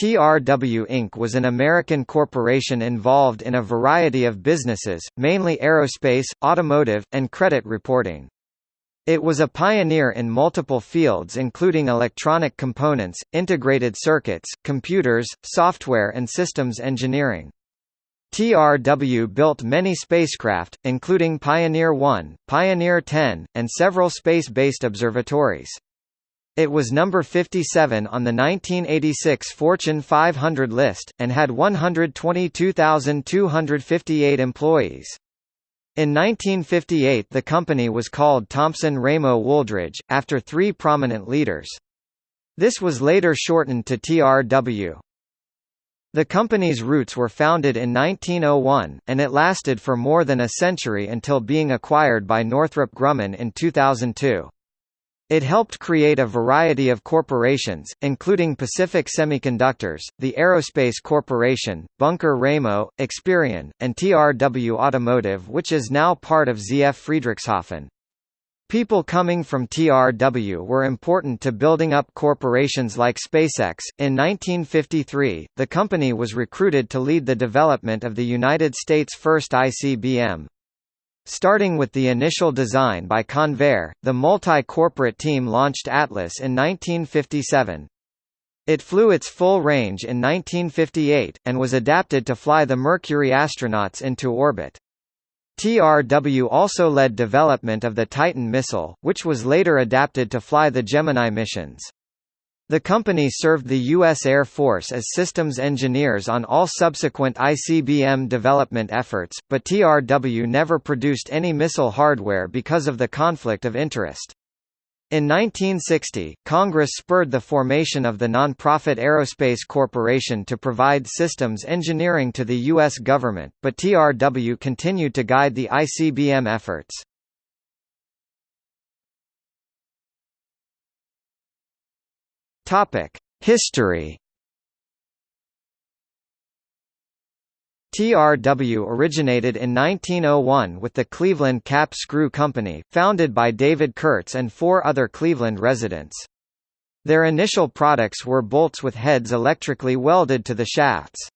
TRW Inc. was an American corporation involved in a variety of businesses, mainly aerospace, automotive, and credit reporting. It was a pioneer in multiple fields including electronic components, integrated circuits, computers, software and systems engineering. TRW built many spacecraft, including Pioneer 1, Pioneer 10, and several space-based observatories. It was number 57 on the 1986 Fortune 500 list, and had 122,258 employees. In 1958 the company was called Thompson-Ramo Wooldridge, after three prominent leaders. This was later shortened to TRW. The company's roots were founded in 1901, and it lasted for more than a century until being acquired by Northrop Grumman in 2002. It helped create a variety of corporations, including Pacific Semiconductors, the Aerospace Corporation, Bunker Ramo, Experian, and TRW Automotive which is now part of ZF Friedrichshafen. People coming from TRW were important to building up corporations like SpaceX. In 1953, the company was recruited to lead the development of the United States' first ICBM. Starting with the initial design by Convair, the multi-corporate team launched Atlas in 1957. It flew its full range in 1958, and was adapted to fly the Mercury astronauts into orbit. TRW also led development of the Titan missile, which was later adapted to fly the Gemini missions. The company served the U.S. Air Force as systems engineers on all subsequent ICBM development efforts, but TRW never produced any missile hardware because of the conflict of interest. In 1960, Congress spurred the formation of the nonprofit Aerospace Corporation to provide systems engineering to the U.S. government, but TRW continued to guide the ICBM efforts. History TRW originated in 1901 with the Cleveland Cap Screw Company, founded by David Kurtz and four other Cleveland residents. Their initial products were bolts with heads electrically welded to the shafts.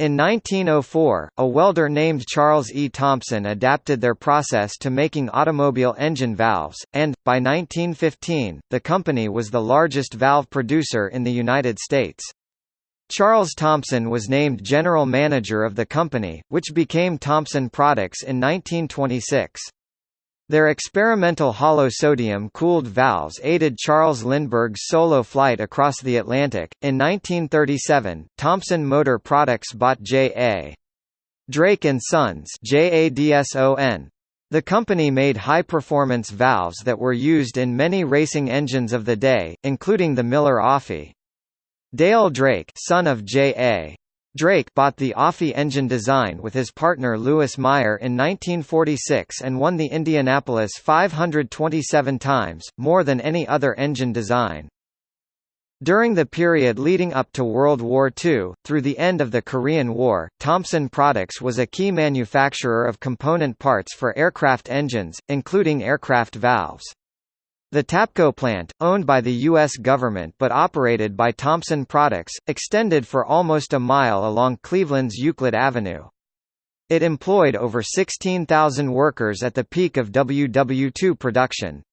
In 1904, a welder named Charles E. Thompson adapted their process to making automobile engine valves, and, by 1915, the company was the largest valve producer in the United States. Charles Thompson was named general manager of the company, which became Thompson Products in 1926. Their experimental hollow sodium-cooled valves aided Charles Lindbergh's solo flight across the Atlantic. In 1937, Thompson Motor Products bought J.A. Drake and Sons. The company made high-performance valves that were used in many racing engines of the day, including the Miller Offie. Dale Drake son of J.A. Drake bought the Offie engine design with his partner Louis Meyer in 1946 and won the Indianapolis 527 times, more than any other engine design. During the period leading up to World War II, through the end of the Korean War, Thompson Products was a key manufacturer of component parts for aircraft engines, including aircraft valves. The Tapco plant, owned by the U.S. government but operated by Thompson Products, extended for almost a mile along Cleveland's Euclid Avenue. It employed over 16,000 workers at the peak of WW2 production.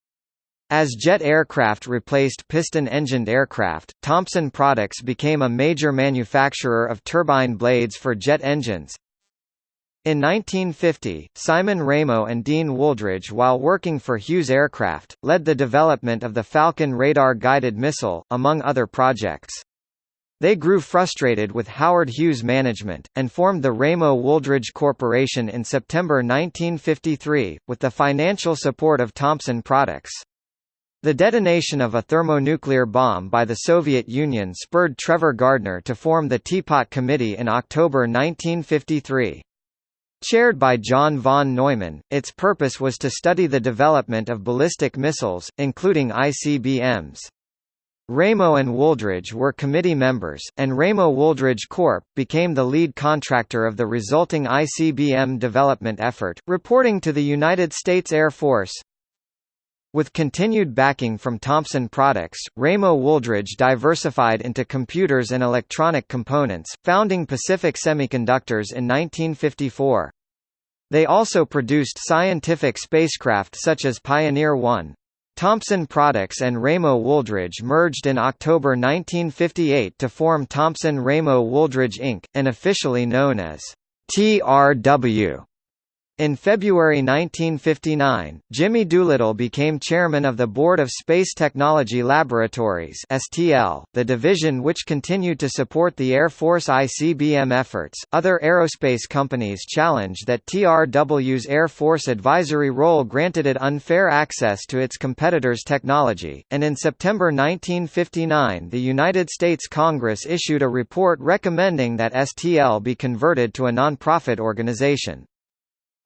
As jet aircraft replaced piston-engined aircraft, Thompson Products became a major manufacturer of turbine blades for jet engines. In 1950, Simon Ramo and Dean Wooldridge while working for Hughes Aircraft, led the development of the Falcon radar-guided missile, among other projects. They grew frustrated with Howard Hughes management, and formed the Ramo Wooldridge Corporation in September 1953, with the financial support of Thompson Products. The detonation of a thermonuclear bomb by the Soviet Union spurred Trevor Gardner to form the Teapot Committee in October 1953. Chaired by John von Neumann, its purpose was to study the development of ballistic missiles, including ICBMs. Ramo and Wooldridge were committee members, and Ramo Wooldridge Corp. became the lead contractor of the resulting ICBM development effort, reporting to the United States Air Force. With continued backing from Thompson Products, Ramo Wooldridge diversified into computers and electronic components, founding Pacific Semiconductors in 1954. They also produced scientific spacecraft such as Pioneer 1. Thompson Products and Ramo Wooldridge merged in October 1958 to form Thompson Ramo Wooldridge Inc., and officially known as TRW. In February 1959, Jimmy Doolittle became chairman of the Board of Space Technology Laboratories (STL), the division which continued to support the Air Force ICBM efforts. Other aerospace companies challenged that TRW's Air Force advisory role granted it unfair access to its competitors' technology, and in September 1959, the United States Congress issued a report recommending that STL be converted to a nonprofit organization.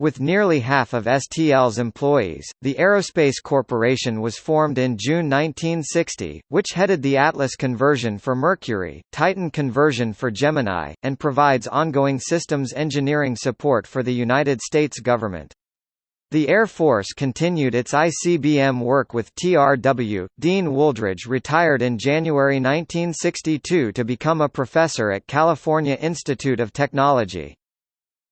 With nearly half of STL's employees, the Aerospace Corporation was formed in June 1960, which headed the Atlas conversion for Mercury, Titan conversion for Gemini, and provides ongoing systems engineering support for the United States government. The Air Force continued its ICBM work with TRW. Dean Wooldridge retired in January 1962 to become a professor at California Institute of Technology.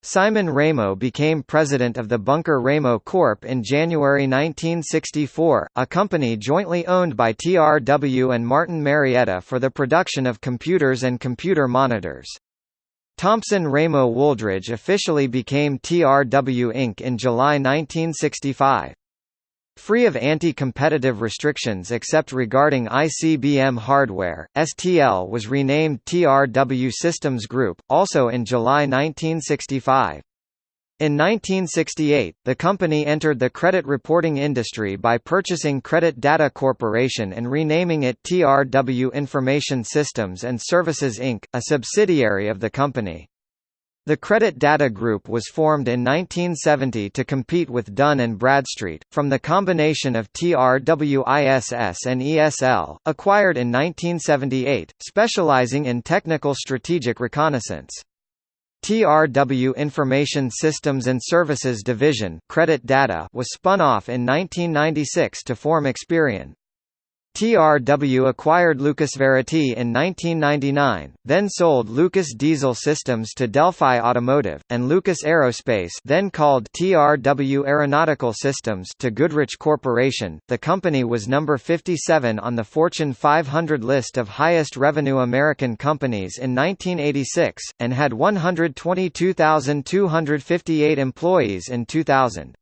Simon Ramo became president of the Bunker Ramo Corp. in January 1964, a company jointly owned by TRW and Martin Marietta for the production of computers and computer monitors. Thompson Ramo Wooldridge officially became TRW Inc. in July 1965. Free of anti-competitive restrictions except regarding ICBM hardware, STL was renamed TRW Systems Group, also in July 1965. In 1968, the company entered the credit reporting industry by purchasing Credit Data Corporation and renaming it TRW Information Systems and Services Inc., a subsidiary of the company. The Credit Data Group was formed in 1970 to compete with Dun & Bradstreet, from the combination of TRWISS and ESL, acquired in 1978, specializing in technical strategic reconnaissance. TRW Information Systems and Services Division Credit Data was spun off in 1996 to form Experian. TRW acquired Lucas Varity in 1999, then sold Lucas Diesel Systems to Delphi Automotive, and Lucas Aerospace then called TRW Aeronautical Systems to Goodrich Corporation. The company was number 57 on the Fortune 500 list of highest revenue American companies in 1986, and had 122,258 employees in 2000.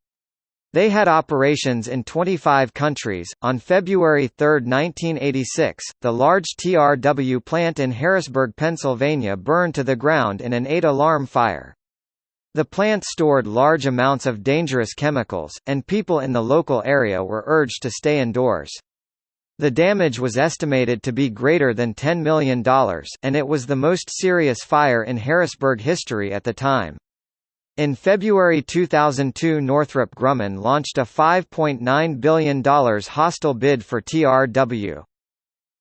They had operations in 25 countries. On February 3, 1986, the large TRW plant in Harrisburg, Pennsylvania burned to the ground in an eight-alarm fire. The plant stored large amounts of dangerous chemicals, and people in the local area were urged to stay indoors. The damage was estimated to be greater than $10 million, and it was the most serious fire in Harrisburg history at the time. In February 2002 Northrop Grumman launched a $5.9 billion hostile bid for TRW.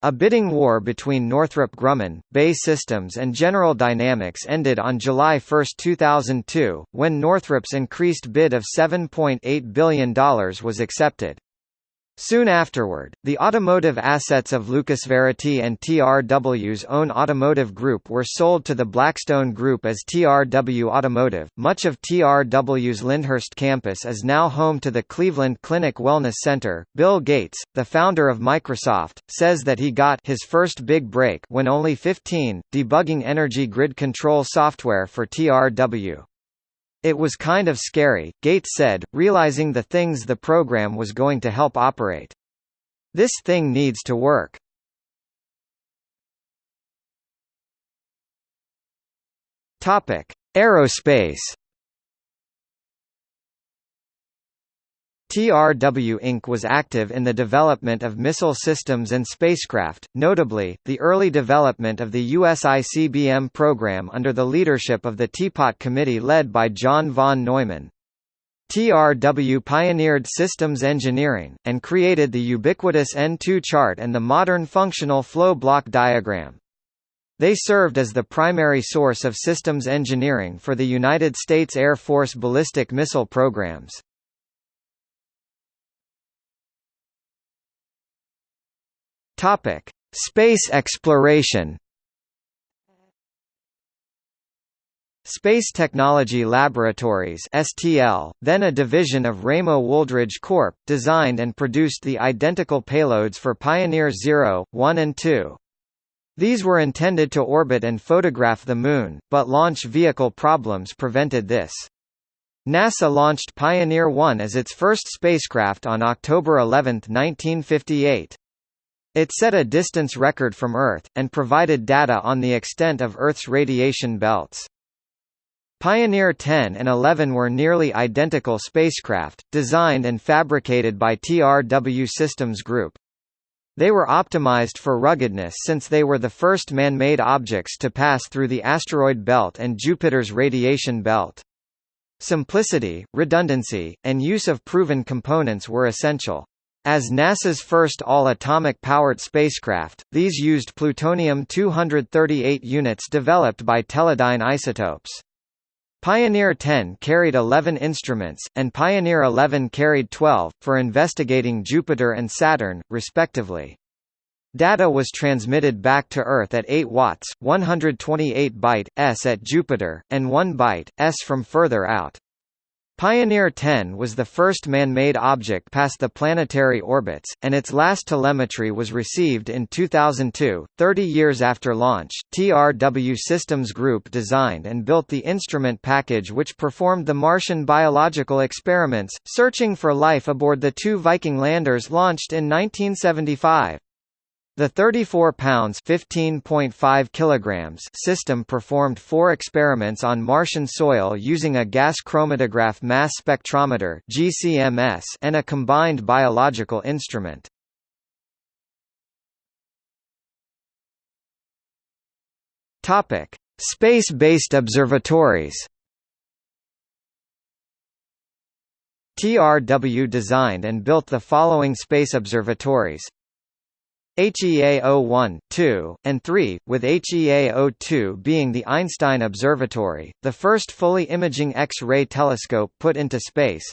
A bidding war between Northrop Grumman, BAE Systems and General Dynamics ended on July 1, 2002, when Northrop's increased bid of $7.8 billion was accepted. Soon afterward, the automotive assets of Lucas Varity and TRW's own automotive group were sold to the Blackstone Group as TRW Automotive. Much of TRW's Lyndhurst campus is now home to the Cleveland Clinic Wellness Center. Bill Gates, the founder of Microsoft, says that he got his first big break when only 15, debugging energy grid control software for TRW. It was kind of scary, Gates said, realizing the things the program was going to help operate. This thing needs to work. Topic: Aerospace TRW Inc. was active in the development of missile systems and spacecraft, notably, the early development of the US ICBM program under the leadership of the Teapot Committee led by John von Neumann. TRW pioneered systems engineering, and created the ubiquitous N2 chart and the modern functional flow block diagram. They served as the primary source of systems engineering for the United States Air Force ballistic missile programs. Topic: Space exploration. Space Technology Laboratories (STL), then a division of Ramo Wooldridge Corp., designed and produced the identical payloads for Pioneer 0, 1 and 2. These were intended to orbit and photograph the Moon, but launch vehicle problems prevented this. NASA launched Pioneer 1 as its first spacecraft on October 11, 1958. It set a distance record from Earth, and provided data on the extent of Earth's radiation belts. Pioneer 10 and 11 were nearly identical spacecraft, designed and fabricated by TRW Systems Group. They were optimized for ruggedness since they were the first man-made objects to pass through the asteroid belt and Jupiter's radiation belt. Simplicity, redundancy, and use of proven components were essential. As NASA's first all-atomic powered spacecraft, these used plutonium-238 units developed by Teledyne Isotopes. Pioneer 10 carried 11 instruments, and Pioneer 11 carried 12, for investigating Jupiter and Saturn, respectively. Data was transmitted back to Earth at 8 watts, 128 byte s at Jupiter, and 1 byte s from further out. Pioneer 10 was the first man-made object past the planetary orbits, and its last telemetry was received in 2002. Thirty years after launch, TRW Systems Group designed and built the instrument package which performed the Martian biological experiments, searching for life aboard the two Viking landers launched in 1975. The 34 pounds (15.5 kilograms) system performed four experiments on Martian soil using a gas chromatograph mass spectrometer (GCMS) and a combined biological instrument. Topic: Space-based observatories. TRW designed and built the following space observatories HEAO-1, 2, and 3, with HEAO-2 being the Einstein Observatory, the first fully imaging X-ray telescope put into space.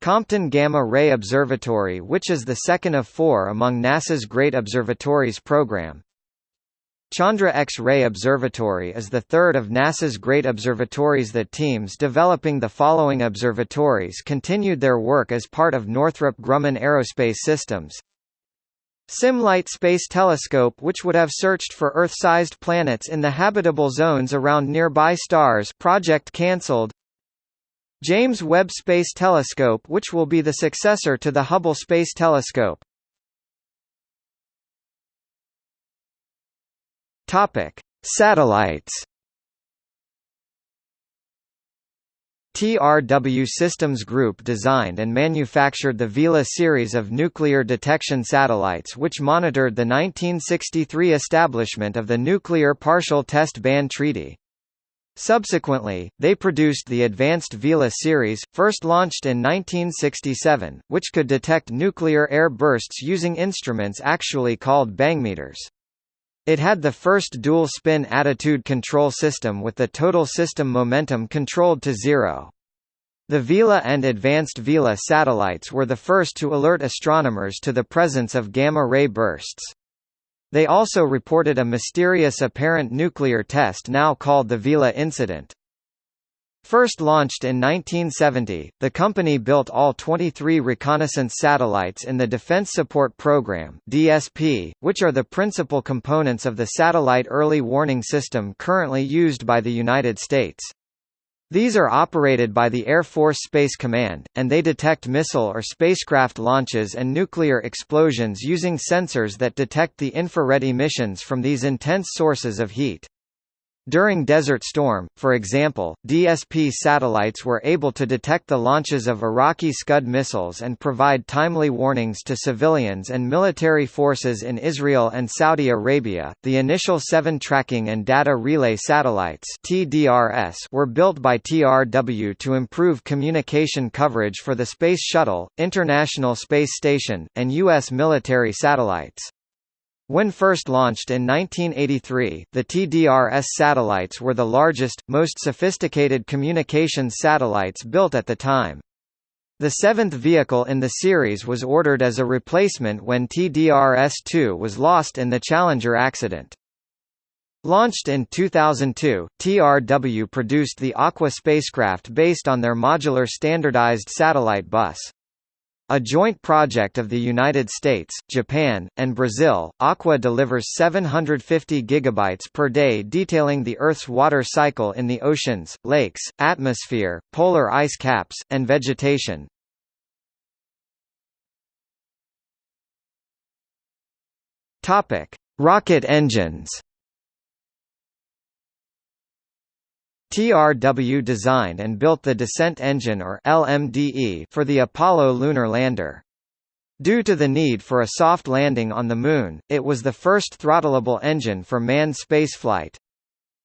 Compton Gamma Ray Observatory which is the second of four among NASA's Great Observatories program. Chandra X-ray Observatory is the third of NASA's great observatories The teams developing the following observatories continued their work as part of Northrop Grumman Aerospace Systems. SIM Lite Space Telescope which would have searched for Earth-sized planets in the habitable zones around nearby stars project cancelled James Webb Space Telescope which will be the successor to the Hubble Space Telescope. Topic: Satellites TRW Systems Group designed and manufactured the Vela series of nuclear detection satellites which monitored the 1963 establishment of the Nuclear Partial Test Ban Treaty. Subsequently, they produced the Advanced Vela series, first launched in 1967, which could detect nuclear air bursts using instruments actually called bangmeters. It had the first dual-spin attitude control system with the total system momentum controlled to zero. The Vela and Advanced Vela satellites were the first to alert astronomers to the presence of gamma-ray bursts. They also reported a mysterious apparent nuclear test now called the Vela incident. First launched in 1970, the company built all 23 reconnaissance satellites in the Defense Support Program (DSP), which are the principal components of the satellite early warning system currently used by the United States. These are operated by the Air Force Space Command, and they detect missile or spacecraft launches and nuclear explosions using sensors that detect the infrared emissions from these intense sources of heat. During Desert Storm, for example, DSP satellites were able to detect the launches of Iraqi Scud missiles and provide timely warnings to civilians and military forces in Israel and Saudi Arabia. The initial seven tracking and data relay satellites (TDRS) were built by TRW to improve communication coverage for the Space Shuttle, International Space Station, and U.S. military satellites. When first launched in 1983, the TDRS satellites were the largest, most sophisticated communications satellites built at the time. The seventh vehicle in the series was ordered as a replacement when TDRS-2 was lost in the Challenger accident. Launched in 2002, TRW produced the Aqua spacecraft based on their modular standardized satellite bus. A joint project of the United States, Japan, and Brazil, Aqua delivers 750 gigabytes per day detailing the Earth's water cycle in the oceans, lakes, atmosphere, polar ice caps, and vegetation. Rocket engines TRW designed and built the Descent Engine or LMDE for the Apollo lunar lander. Due to the need for a soft landing on the Moon, it was the first throttleable engine for manned spaceflight.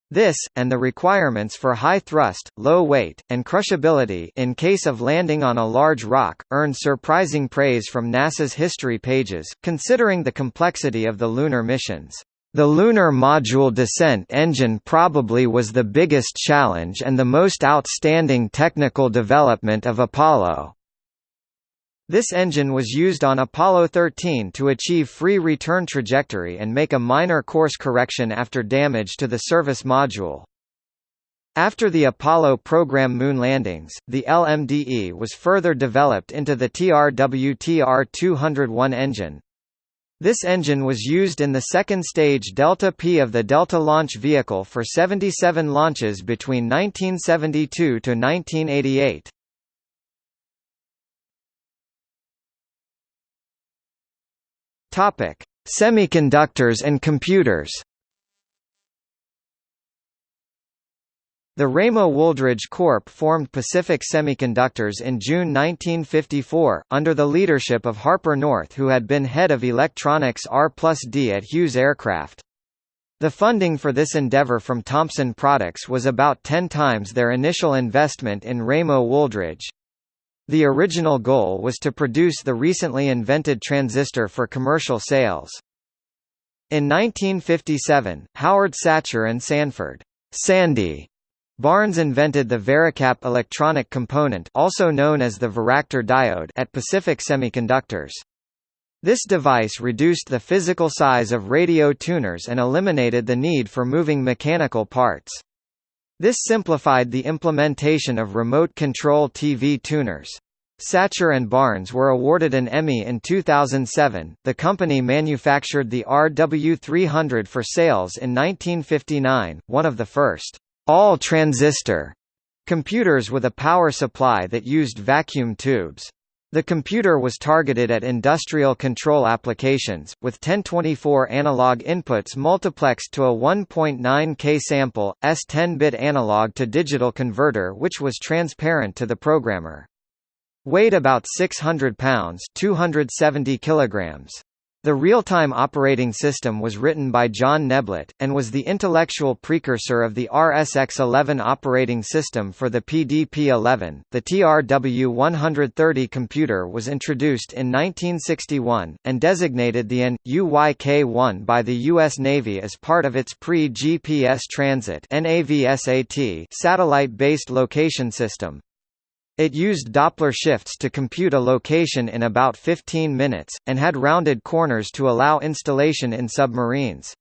This, and the requirements for high thrust, low weight, and crushability in case of landing on a large rock, earned surprising praise from NASA's history pages, considering the complexity of the lunar missions. The Lunar Module descent engine probably was the biggest challenge and the most outstanding technical development of Apollo. This engine was used on Apollo 13 to achieve free return trajectory and make a minor course correction after damage to the service module. After the Apollo program moon landings, the LMDE was further developed into the TRW-TR-201 engine, this engine was used in the second stage Delta P of the Delta launch vehicle for 77 launches between 1972 to 1988. Topic: Semiconductors and computers. The Ramo-Wooldridge Corp. formed Pacific Semiconductors in June 1954, under the leadership of Harper North who had been head of electronics R+D at Hughes Aircraft. The funding for this endeavor from Thompson Products was about 10 times their initial investment in Ramo-Wooldridge. The original goal was to produce the recently invented transistor for commercial sales. In 1957, Howard Satcher and Sanford Sandy Barnes invented the Varicap electronic component also known as the varactor diode at Pacific Semiconductors. This device reduced the physical size of radio tuners and eliminated the need for moving mechanical parts. This simplified the implementation of remote control TV tuners. Satcher and Barnes were awarded an Emmy in 2007. The company manufactured the RW300 for sales in 1959, one of the first all-transistor computers with a power supply that used vacuum tubes. The computer was targeted at industrial control applications, with 1024 analog inputs multiplexed to a 1.9 K sample, S 10-bit analog to digital converter which was transparent to the programmer. Weighed about 600 pounds 270 kilograms. The real-time operating system was written by John Neblett, and was the intellectual precursor of the RSX-11 operating system for the PDP-11. The TRW-130 computer was introduced in 1961, and designated the N. UYK-1 by the U.S. Navy as part of its pre-GPS transit satellite-based location system. It used Doppler shifts to compute a location in about 15 minutes, and had rounded corners to allow installation in submarines.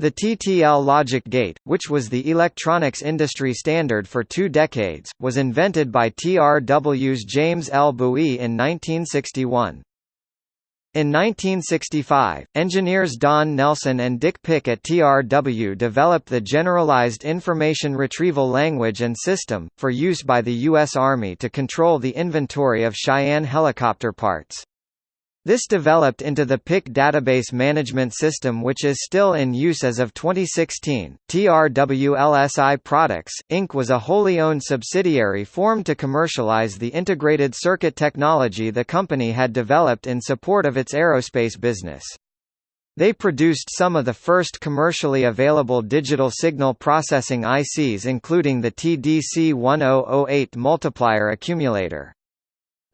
The TTL logic gate, which was the electronics industry standard for two decades, was invented by TRW's James L. Buie in 1961. In 1965, engineers Don Nelson and Dick Pick at TRW developed the Generalized Information Retrieval Language and System, for use by the U.S. Army to control the inventory of Cheyenne helicopter parts. This developed into the Pick database management system which is still in use as of 2016. TRWLSI Products, Inc. was a wholly owned subsidiary formed to commercialize the integrated circuit technology the company had developed in support of its aerospace business. They produced some of the first commercially available digital signal processing ICs including the TDC-1008 multiplier accumulator.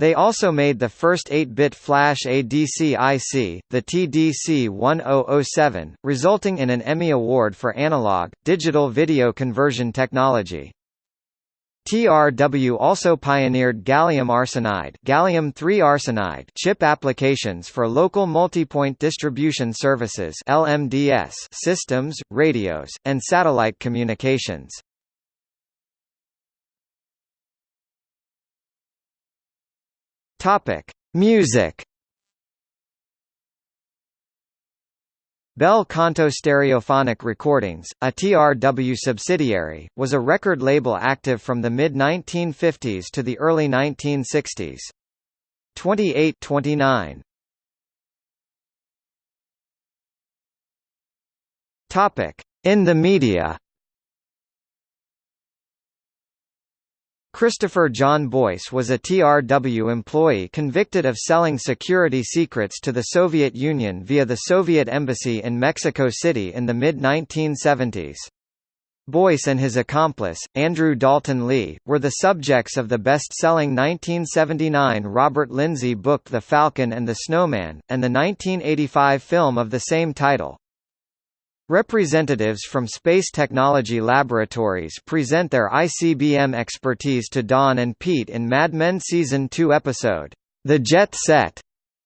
They also made the first 8-bit flash ADC IC, the TDC-1007, resulting in an Emmy Award for analog, digital video conversion technology. TRW also pioneered gallium arsenide, gallium arsenide chip applications for local multipoint distribution services (LMDS) systems, radios, and satellite communications. Topic: Music. Bel Canto Stereophonic Recordings, a TRW subsidiary, was a record label active from the mid-1950s to the early 1960s. 2829 In the media Christopher John Boyce was a TRW employee convicted of selling security secrets to the Soviet Union via the Soviet Embassy in Mexico City in the mid-1970s. Boyce and his accomplice, Andrew Dalton Lee, were the subjects of the best-selling 1979 Robert Lindsey book The Falcon and the Snowman, and the 1985 film of the same title. Representatives from space technology laboratories present their ICBM expertise to Don and Pete in Mad Men Season 2 episode, The Jet Set.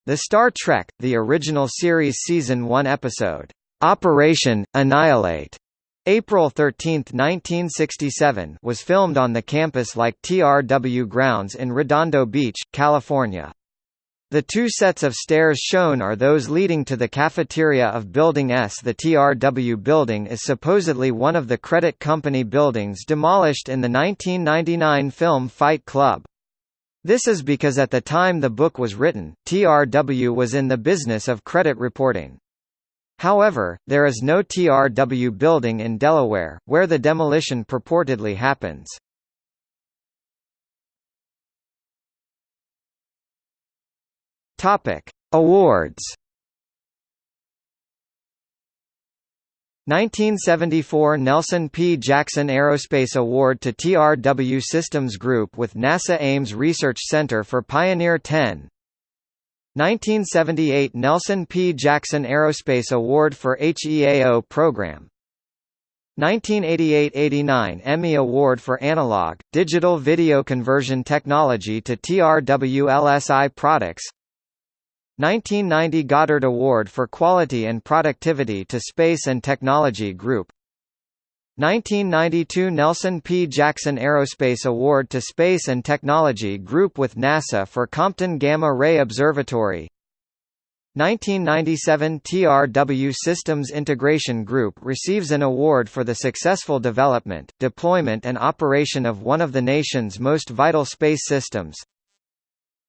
The Star Trek, the original series Season 1 episode, Operation, Annihilate, April 13, 1967 was filmed on the campus like TRW grounds in Redondo Beach, California. The two sets of stairs shown are those leading to the cafeteria of Building S. The TRW building is supposedly one of the credit company buildings demolished in the 1999 film Fight Club. This is because at the time the book was written, TRW was in the business of credit reporting. However, there is no TRW building in Delaware, where the demolition purportedly happens. Topic: Awards. 1974 Nelson P. Jackson Aerospace Award to TRW Systems Group with NASA Ames Research Center for Pioneer 10 1978 Nelson P. Jackson Aerospace Award for HEAO program 1988–89 Emmy Award for Analog, Digital Video Conversion Technology to TRW LSI Products 1990 Goddard Award for Quality and Productivity to Space and Technology Group. 1992 Nelson P. Jackson Aerospace Award to Space and Technology Group with NASA for Compton Gamma Ray Observatory. 1997 TRW Systems Integration Group receives an award for the successful development, deployment and operation of one of the nation's most vital space systems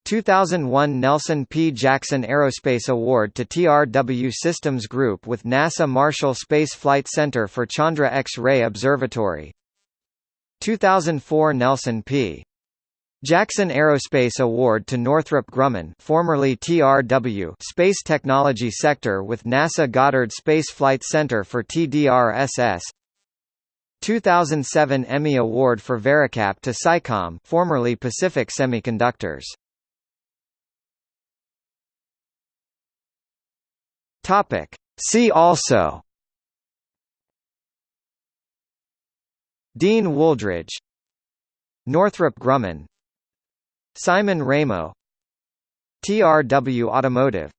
2001 Nelson P. Jackson Aerospace Award to TRW Systems Group with NASA Marshall Space Flight Center for Chandra X-ray Observatory 2004 Nelson P. Jackson Aerospace Award to Northrop Grumman formerly TRW Space Technology Sector with NASA Goddard Space Flight Center for TDRSS 2007 Emmy Award for Varicap to SciComm formerly Pacific Semiconductors Topic. See also. Dean Wooldridge. Northrop Grumman. Simon Ramo. TRW Automotive